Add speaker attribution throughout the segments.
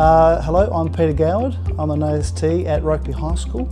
Speaker 1: Uh, hello, I'm Peter Goward. I'm an AST at Rokeby High School.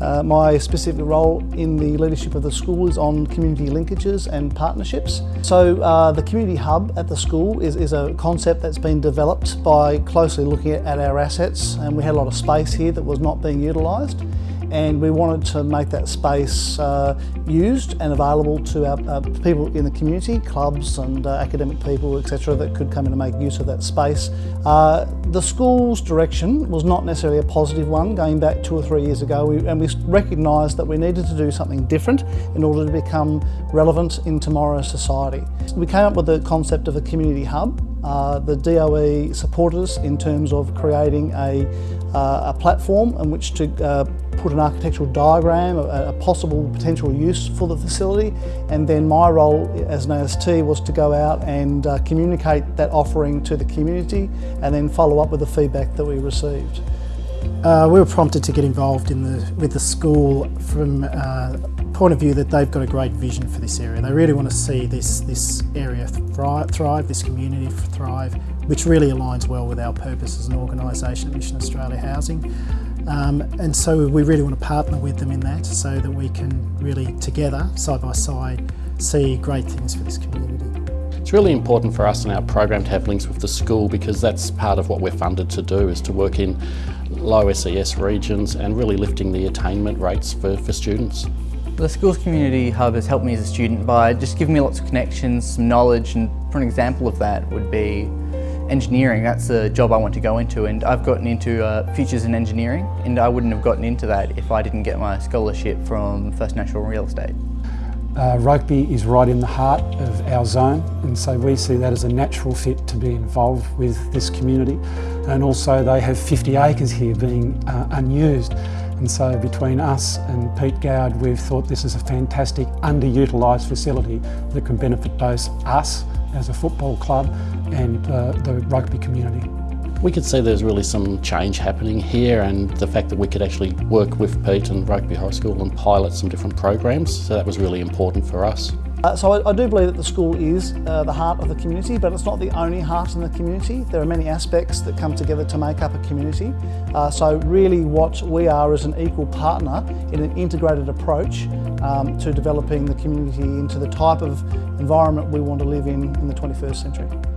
Speaker 1: Uh, my specific role in the leadership of the school is on community linkages and partnerships. So uh, the community hub at the school is, is, a concept that's been developed by closely looking at, at our assets and we had a lot of space here that was not being utilised and we wanted to make that space uh, used and available to our, uh, people in the community, clubs and uh, academic people, etc., that could come in and make use of that space. Uh, the school's direction was not necessarily a positive one going back two or three years ago, we, and we recognised that we needed to do something different in order to become relevant in tomorrow's society. We came up with the concept of a community hub. Uh, the DOE supported us in terms of creating a, uh, a platform in which to put an architectural diagram, a, a, possible potential use for the facility, and then my role as an AST was to go out and uh, communicate that offering to the community and then follow up with the feedback that we received.
Speaker 2: Uh, we were prompted to get involved in the, with the school from uh, point of view that they've got a great vision for this area. They really want to see this, this area thrive, thrive, this community thrive, which really aligns well with our purpose as an organisation Mission Australia Housing. Um, and so we really want to partner with them in that so that we can really together, side by side, see great things for this community.
Speaker 3: It's really important for us in our program to have links with the school because that's part of what we're funded to do is to work in low SES regions and really lifting the attainment rates for, for students.
Speaker 4: The Schools Community Hub has helped me as a student by just giving me lots of connections, some knowledge and for an example of that would be engineering, that's the job I want to go into and I've gotten into uh, Futures in Engineering and I wouldn't have gotten into that if I didn't get my scholarship from First National Real Estate.
Speaker 5: Uh, Rokeby is right in the heart of our zone and so we see that as a natural fit to be involved with this community and also they have 50 acres here being uh, unused and so between us and Pete Goward we've thought this is a fantastic underutilised facility that can benefit both us as a football club and uh, the Rokeby community.
Speaker 3: We could see there's really some change happening here and the fact that we could actually work with Pete and Rokeby High School and pilot some different programs, so that was really important for us.
Speaker 1: Uh, so I, I, do believe that the school is uh, the heart of the community, but it's not the only heart in the community. There are many aspects that come together to make up a community. Uh, so really what we are is an equal partner in an integrated approach um, to developing the community into the type of environment we want to live in in the 21st century.